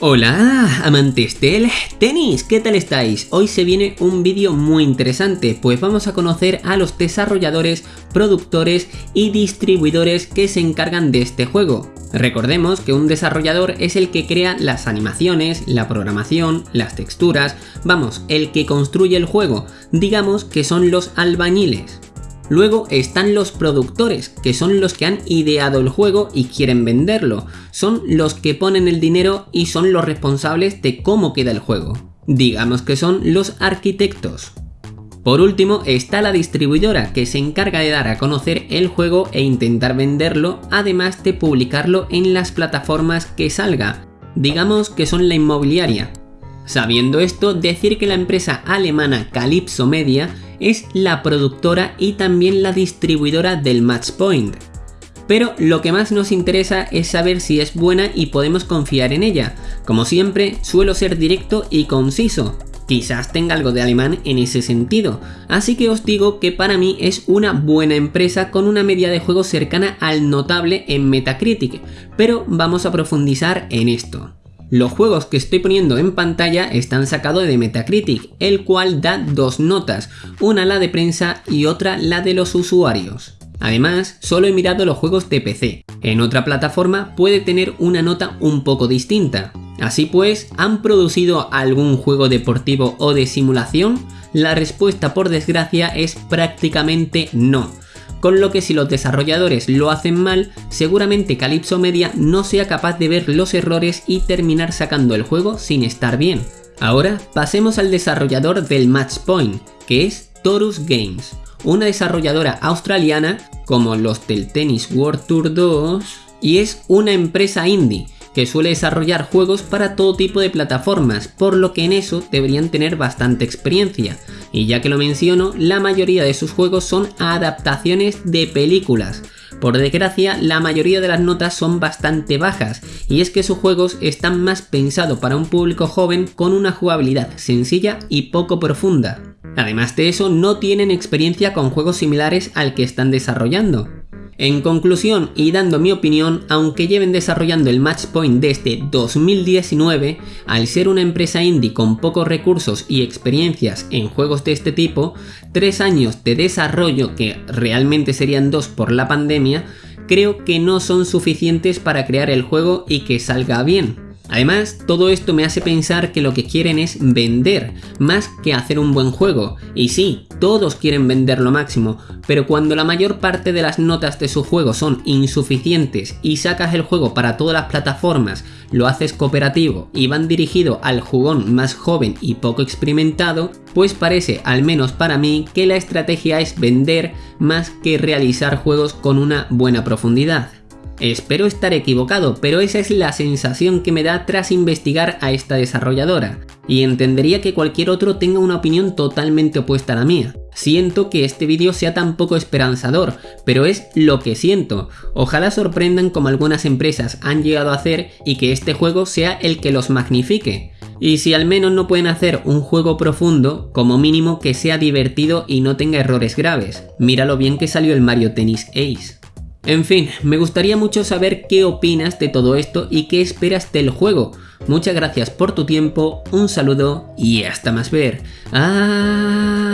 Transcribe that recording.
Hola amantes del tenis, ¿qué tal estáis? Hoy se viene un vídeo muy interesante, pues vamos a conocer a los desarrolladores, productores y distribuidores que se encargan de este juego. Recordemos que un desarrollador es el que crea las animaciones, la programación, las texturas, vamos, el que construye el juego, digamos que son los albañiles. Luego están los productores, que son los que han ideado el juego y quieren venderlo. Son los que ponen el dinero y son los responsables de cómo queda el juego. Digamos que son los arquitectos. Por último está la distribuidora que se encarga de dar a conocer el juego e intentar venderlo, además de publicarlo en las plataformas que salga. Digamos que son la inmobiliaria. Sabiendo esto, decir que la empresa alemana Calypso Media es la productora y también la distribuidora del Match Point. Pero lo que más nos interesa es saber si es buena y podemos confiar en ella. Como siempre, suelo ser directo y conciso. Quizás tenga algo de alemán en ese sentido, así que os digo que para mí es una buena empresa con una media de juego cercana al notable en Metacritic, pero vamos a profundizar en esto. Los juegos que estoy poniendo en pantalla están sacados de Metacritic, el cual da dos notas, una la de prensa y otra la de los usuarios. Además, solo he mirado los juegos de PC. En otra plataforma puede tener una nota un poco distinta. Así pues, ¿han producido algún juego deportivo o de simulación? La respuesta por desgracia es prácticamente no con lo que si los desarrolladores lo hacen mal, seguramente Calypso Media no sea capaz de ver los errores y terminar sacando el juego sin estar bien. Ahora pasemos al desarrollador del Match Point, que es Torus Games, una desarrolladora australiana como los del Tennis World Tour 2 y es una empresa indie que suele desarrollar juegos para todo tipo de plataformas, por lo que en eso deberían tener bastante experiencia. Y ya que lo menciono, la mayoría de sus juegos son adaptaciones de películas. Por desgracia, la mayoría de las notas son bastante bajas, y es que sus juegos están más pensados para un público joven con una jugabilidad sencilla y poco profunda. Además de eso, no tienen experiencia con juegos similares al que están desarrollando. En conclusión y dando mi opinión, aunque lleven desarrollando el Match Point desde 2019, al ser una empresa indie con pocos recursos y experiencias en juegos de este tipo, tres años de desarrollo que realmente serían dos por la pandemia, creo que no son suficientes para crear el juego y que salga bien. Además, todo esto me hace pensar que lo que quieren es vender, más que hacer un buen juego. Y sí, todos quieren vender lo máximo, pero cuando la mayor parte de las notas de su juego son insuficientes y sacas el juego para todas las plataformas, lo haces cooperativo y van dirigido al jugón más joven y poco experimentado, pues parece, al menos para mí, que la estrategia es vender más que realizar juegos con una buena profundidad. Espero estar equivocado, pero esa es la sensación que me da tras investigar a esta desarrolladora, y entendería que cualquier otro tenga una opinión totalmente opuesta a la mía. Siento que este vídeo sea tan poco esperanzador, pero es lo que siento. Ojalá sorprendan como algunas empresas han llegado a hacer y que este juego sea el que los magnifique. Y si al menos no pueden hacer un juego profundo, como mínimo que sea divertido y no tenga errores graves. Mira lo bien que salió el Mario Tennis Ace. En fin, me gustaría mucho saber qué opinas de todo esto y qué esperas del juego. Muchas gracias por tu tiempo, un saludo y hasta más ver. Adiós.